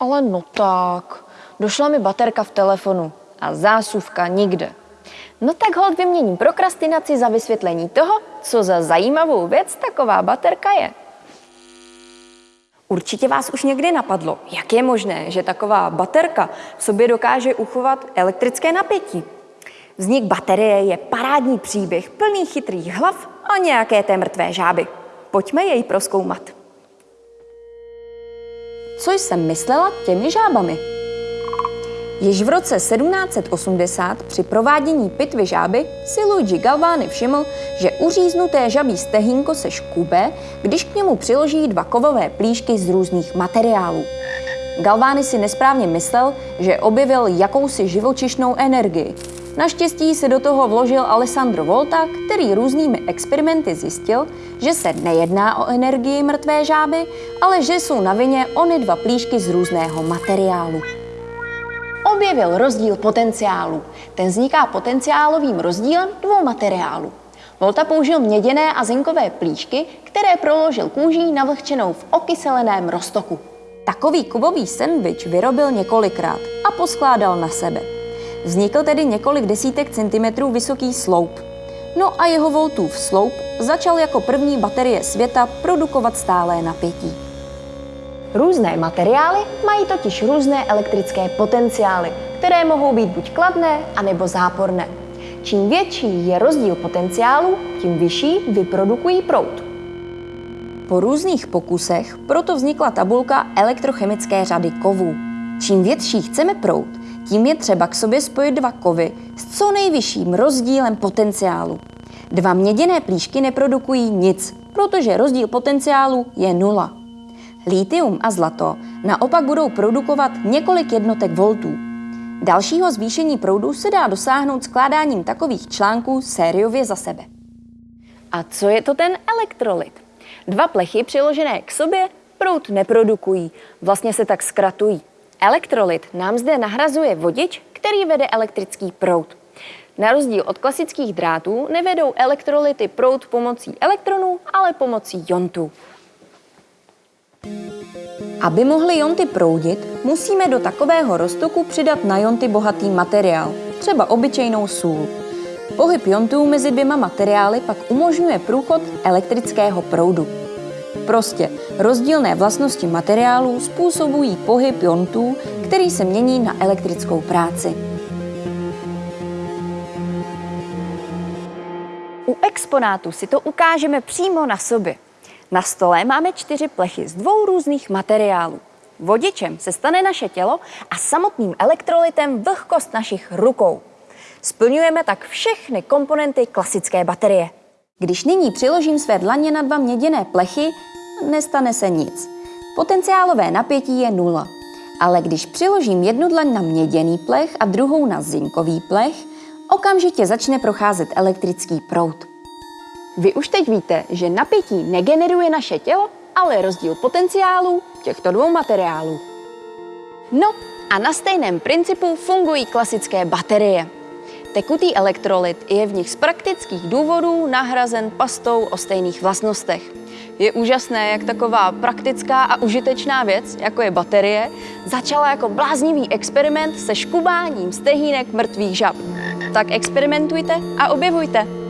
Ale no tak, došla mi baterka v telefonu a zásuvka nikde. No tak hold vyměním prokrastinaci za vysvětlení toho, co za zajímavou věc taková baterka je. Určitě vás už někdy napadlo, jak je možné, že taková baterka v sobě dokáže uchovat elektrické napětí. Vznik baterie je parádní příběh plný chytrých hlav a nějaké té mrtvé žáby. Pojďme jej proskoumat. Co jsem myslela těmi žábami? Již v roce 1780 při provádění pitvy žáby si Luigi Galvani všiml, že uříznuté žabí stehínko se škube, když k němu přiloží dva kovové plíšky z různých materiálů. Galvani si nesprávně myslel, že objevil jakousi živočišnou energii. Naštěstí se do toho vložil Alessandro Volta, který různými experimenty zjistil, že se nejedná o energii mrtvé žáby, ale že jsou na vině ony dva plíšky z různého materiálu objevil rozdíl potenciálu. Ten vzniká potenciálovým rozdílem dvou materiálů. Volta použil měděné a zinkové plíšky, které proložil kůží navlhčenou v okyseleném roztoku. Takový kovový sendvič vyrobil několikrát a poskládal na sebe. Vznikl tedy několik desítek centimetrů vysoký sloup. No a jeho voltův sloup začal jako první baterie světa produkovat stálé napětí. Různé materiály mají totiž různé elektrické potenciály, které mohou být buď kladné, anebo záporné. Čím větší je rozdíl potenciálu, tím vyšší vyprodukují proud. Po různých pokusech proto vznikla tabulka elektrochemické řady kovů. Čím větší chceme proud, tím je třeba k sobě spojit dva kovy s co nejvyšším rozdílem potenciálu. Dva měděné plíšky neprodukují nic, protože rozdíl potenciálu je nula. Lítium a zlato naopak budou produkovat několik jednotek voltů. Dalšího zvýšení proudu se dá dosáhnout skládáním takových článků sériově za sebe. A co je to ten elektrolyt? Dva plechy přiložené k sobě proud neprodukují, vlastně se tak zkratují. Elektrolyt nám zde nahrazuje vodič, který vede elektrický proud. Na rozdíl od klasických drátů nevedou elektrolyty proud pomocí elektronů, ale pomocí jontů. Aby mohly jonty proudit, musíme do takového roztoku přidat na jonty bohatý materiál, třeba obyčejnou sůl. Pohyb jontů mezi dvěma materiály pak umožňuje průchod elektrického proudu. Prostě rozdílné vlastnosti materiálů způsobují pohyb jontů, který se mění na elektrickou práci. U exponátu si to ukážeme přímo na sobě. Na stole máme čtyři plechy z dvou různých materiálů. Vodičem se stane naše tělo a samotným elektrolytem vlhkost našich rukou. Splňujeme tak všechny komponenty klasické baterie. Když nyní přiložím své dlaně na dva měděné plechy, nestane se nic. Potenciálové napětí je nula. Ale když přiložím jednu dlaň na měděný plech a druhou na zinkový plech, okamžitě začne procházet elektrický proud. Vy už teď víte, že napětí negeneruje naše tělo, ale rozdíl potenciálů těchto dvou materiálů. No a na stejném principu fungují klasické baterie. Tekutý elektrolyt je v nich z praktických důvodů nahrazen pastou o stejných vlastnostech. Je úžasné, jak taková praktická a užitečná věc, jako je baterie, začala jako bláznivý experiment se škubáním stehínek mrtvých žab. Tak experimentujte a objevujte.